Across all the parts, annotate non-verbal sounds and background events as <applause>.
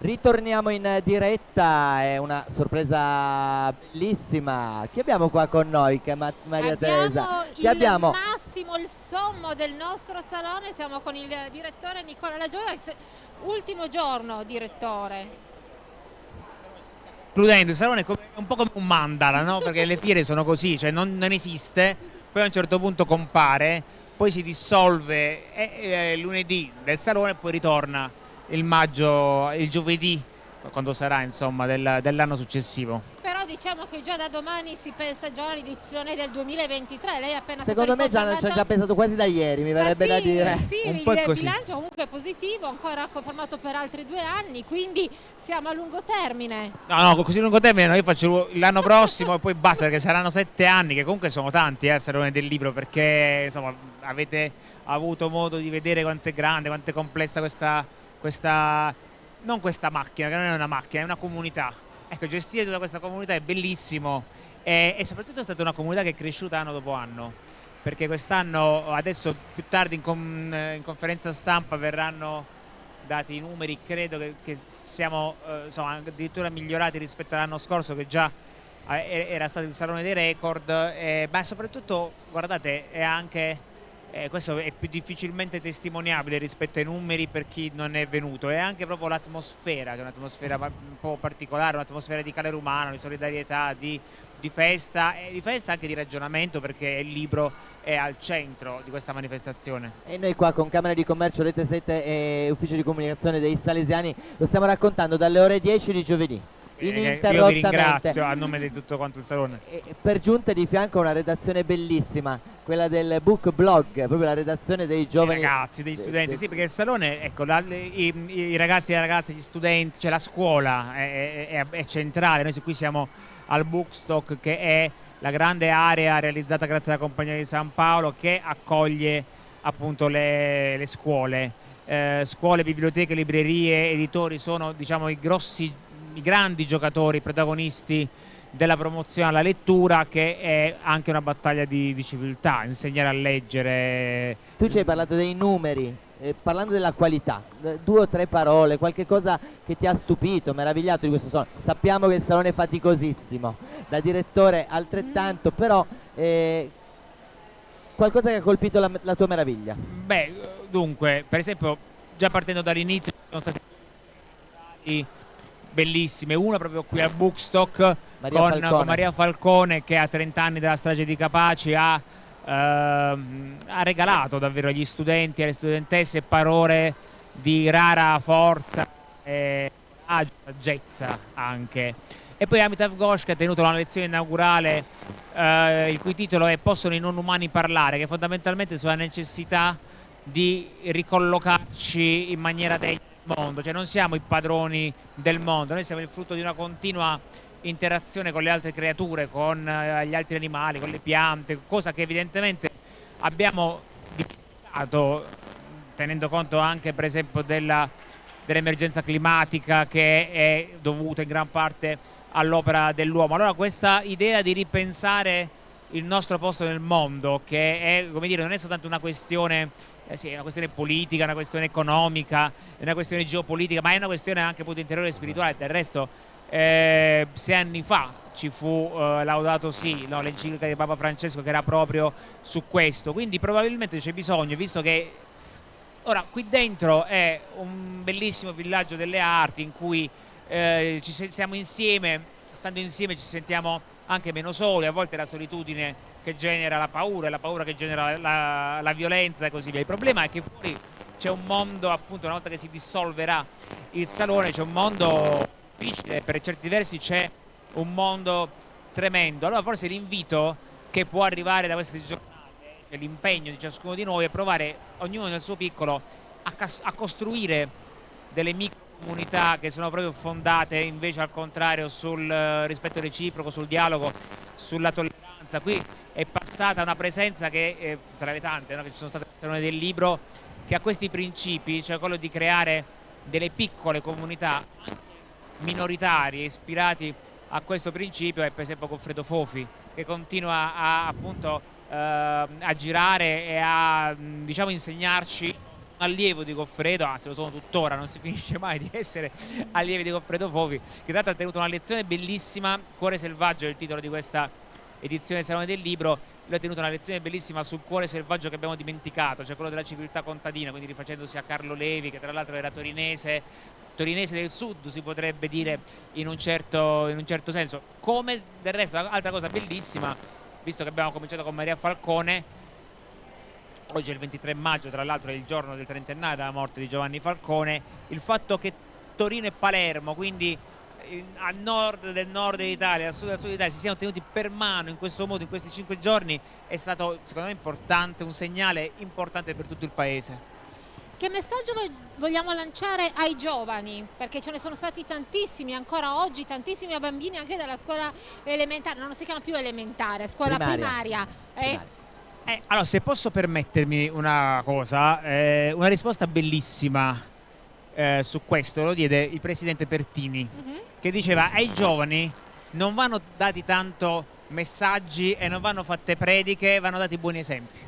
Ritorniamo in diretta, è una sorpresa bellissima. Chi abbiamo qua con noi, Ma Maria abbiamo Teresa? Il Chi abbiamo? massimo, il sommo del nostro salone, siamo con il direttore Nicola Lagioia, ultimo giorno direttore. Concludendo, il salone è un po' come un mandala, no? perché le fiere sono così, cioè non, non esiste, poi a un certo punto compare, poi si dissolve è, è lunedì del salone e poi ritorna il maggio, il giovedì, quando sarà insomma del, dell'anno successivo. Però diciamo che già da domani si pensa già all'edizione del 2023, lei ha appena Secondo me già, ci ha già pensato quasi da ieri, mi verrebbe sì, da dire. Sì, Un il po' è così. bilancio comunque è positivo, ancora confermato per altri due anni, quindi siamo a lungo termine. No, no, così lungo termine no, io faccio l'anno prossimo e poi basta perché saranno sette anni, che comunque sono tanti eh, Salone del Libro, perché insomma avete avuto modo di vedere quanto è grande, quanto è complessa questa, questa non questa macchina, che non è una macchina, è una comunità. Ecco, gestire tutta questa comunità è bellissimo e, e soprattutto è stata una comunità che è cresciuta anno dopo anno, perché quest'anno, adesso più tardi in, con, in, conferenza stampa verranno dati i numeri, credo che, che siamo eh, insomma, addirittura migliorati rispetto all'anno scorso che già eh, era stato il salone dei record, eh, ma soprattutto guardate è anche eh, questo è più difficilmente testimoniabile rispetto ai numeri per chi non è venuto, è anche proprio l'atmosfera, che è un'atmosfera un po' particolare, un'atmosfera di calore umano, di solidarietà, di, di festa e di festa anche di ragionamento perché il libro è al centro di questa manifestazione. E noi qua con Camera di Commercio, Rete 7 e Ufficio di Comunicazione dei Salesiani lo stiamo raccontando dalle ore 10 di giovedì. Io vi ringrazio a nome di tutto quanto il salone. E per giunta di fianco una redazione bellissima, quella del book blog, proprio la redazione dei giovani. Dei ragazzi, degli studenti, sì, perché il salone, ecco, la, i, i, ragazzi e le ragazze, gli studenti, cioè la scuola è, è, è centrale, noi qui siamo al Bookstock che è la grande area realizzata grazie alla Compagnia di San Paolo che accoglie appunto le, le scuole. Eh, scuole, biblioteche, librerie, editori sono diciamo i grossi i grandi giocatori protagonisti della promozione alla lettura che è anche una battaglia di, di civiltà, insegnare a leggere. Tu ci hai parlato dei numeri, eh, parlando della qualità, due o tre parole, qualche cosa che ti ha stupito, meravigliato di questo salone. Sappiamo che il salone è faticosissimo, da direttore altrettanto, però eh, qualcosa che ha colpito la, la tua meraviglia. Beh, dunque, per esempio, già partendo dall'inizio sono stati bellissime, una proprio qui al Bookstock Maria con, con, Maria Falcone che a 30 anni dalla strage di Capaci ha, ehm, ha regalato davvero agli studenti e alle studentesse parole di rara forza e saggezza anche. E poi Amitav Ghosh che ha tenuto una lezione inaugurale eh, il cui titolo è Possono i non umani parlare, che fondamentalmente sulla necessità di ricollocarci in maniera degna mondo, cioè non siamo i padroni del mondo, noi siamo il frutto di una continua interazione con le altre creature, con eh, gli altri animali, con le piante, cosa che evidentemente abbiamo dimenticato tenendo conto anche per esempio dell'emergenza dell climatica che è dovuta in gran parte all'opera dell'uomo. Allora questa idea di ripensare il nostro posto nel mondo, che è, come dire, non è soltanto una questione eh sì, è una questione politica, una questione economica, è una questione geopolitica, ma è una questione anche appunto interiore e spirituale. Del resto, eh, sei anni fa ci fu eh, laudato sì, no, l'enciclica di Papa Francesco che era proprio su questo. Quindi probabilmente c'è bisogno, visto che ora qui dentro è un bellissimo villaggio delle arti in cui eh, ci siamo insieme, stando insieme ci sentiamo anche meno soli, a volte la solitudine che genera la paura, la paura che genera la, la violenza e così via. Il problema è che fuori c'è un mondo, appunto, una volta che si dissolverà il salone, c'è un mondo difficile, per certi versi c'è un mondo tremendo. Allora forse l'invito che può arrivare da queste giornate, cioè l'impegno di ciascuno di noi è provare, ognuno nel suo piccolo, a, a costruire delle micro comunità che sono proprio fondate invece al contrario sul eh, rispetto reciproco, sul dialogo, sulla tolleranza. Qui è passata una presenza che, eh, tra le tante no, che ci sono state all'interno del libro, che ha questi principi, cioè quello di creare delle piccole comunità minoritarie ispirati a questo principio. È per esempio Goffredo Fofi che continua a, appunto eh, a girare e a diciamo insegnarci. Allievo di Goffredo, anzi lo sono tuttora, non si <laughs> finisce mai di essere allievi di Goffredo Fofi, che l'altro ha tenuto una lezione bellissima, Cuore Selvaggio è il titolo di questa edizione Salone del Libro, lui ha tenuto una lezione bellissima sul cuore selvaggio che abbiamo dimenticato, cioè quello della civiltà contadina, quindi rifacendosi a Carlo Levi, che tra l'altro era torinese, torinese del sud si potrebbe dire in un certo, in un certo senso. Come del resto, altra cosa bellissima, visto che abbiamo cominciato con Maria Falcone, oggi è il 23 maggio, tra l'altro è il giorno del trentenario della morte di Giovanni Falcone, il fatto che Torino e Palermo, quindi a nord del nord dell'Italia, a sud del sud d'Italia si siano tenuti per mano in questo modo in questi cinque giorni è stato secondo me importante, un segnale importante per tutto il paese. Che messaggio vogliamo lanciare ai giovani? Perché ce ne sono stati tantissimi, ancora oggi tantissimi bambini anche dalla scuola elementare, non si chiama più elementare, scuola primaria. primaria. Eh? Eh, allora, se posso permettermi una cosa, eh, una risposta bellissima eh, su questo lo diede il presidente Pertini. Uh mhm. -huh che diceva ai giovani non vanno dati tanto messaggi e non vanno fatte prediche, vanno dati buoni esempi.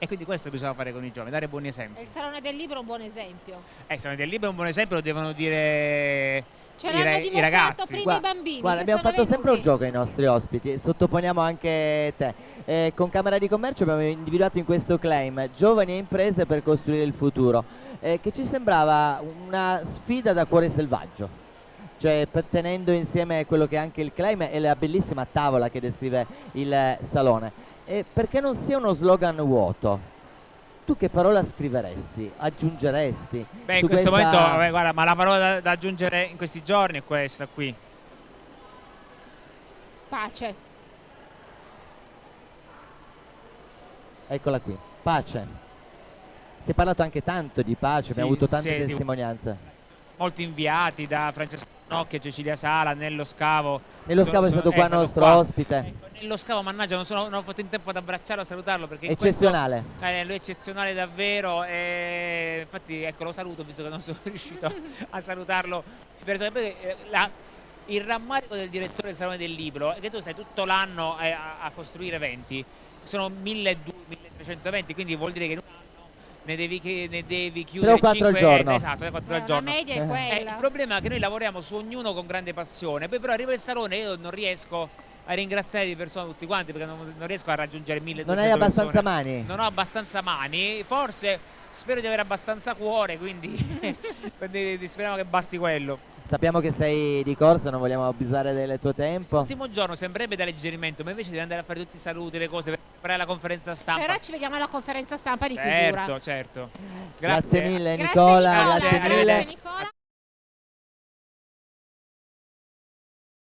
E quindi questo bisogna fare con i giovani, dare buoni esempi. il Salone del Libro è un buon esempio. Eh, il Salone del Libro è un buon esempio, lo devono dire Ce i, i ragazzi. prima i bambini. Guarda, abbiamo fatto venuti. sempre un gioco ai nostri ospiti, sottoponiamo anche te. Eh, con Camera di Commercio abbiamo individuato in questo claim giovani e imprese per costruire il futuro, eh, che ci sembrava una sfida da cuore selvaggio cioè tenendo insieme quello che è anche il claim e la bellissima tavola che descrive il salone. E perché non sia uno slogan vuoto? Tu che parola scriveresti? Aggiungeresti? Beh, in questo questa... momento, vabbè, guarda, ma la parola da, da aggiungere in questi giorni è questa qui. Pace. Eccola qui, pace. Si è parlato anche tanto di pace, sì, abbiamo avuto tante sì, testimonianze molti inviati da Francesco Nocchia, Cecilia Sala, Nello Scavo. Nello Scavo è stato qua è nostro qua. ospite. Ecco, Nello Scavo, mannaggia, non, sono, non, ho fatto in tempo ad abbracciarlo, a salutarlo perché eccezionale. Questo, eh, lui è eccezionale davvero e infatti ecco lo saluto visto che non sono <laughs> riuscito a salutarlo perché eh, la, il rammarico del direttore del Salone del Libro è che tu stai tutto l'anno a, a, costruire eventi, sono 1200-1300 eventi, quindi vuol dire che ne devi, ne devi chiudere 3 o 4 5, al giorno. esatto, 3 4 al giorno. La media è quella. Eh, il problema è che noi lavoriamo su ognuno con grande passione, poi però arriva il salone e io non riesco a ringraziare di persona tutti quanti perché non, non riesco a raggiungere 1200 Non hai abbastanza persone. mani? Non ho abbastanza mani, forse spero di avere abbastanza cuore, quindi, <laughs> quindi speriamo che basti quello. Sappiamo che sei di corsa, non vogliamo abusare del tuo tempo. L'ultimo giorno sembrerebbe da alleggerimento, ma invece devi andare a fare tutti i saluti, le cose, per la conferenza stampa. Però ci vediamo alla conferenza stampa di certo, chiusura. Certo, certo. Grazie, grazie mille Nicola, grazie, grazie mille.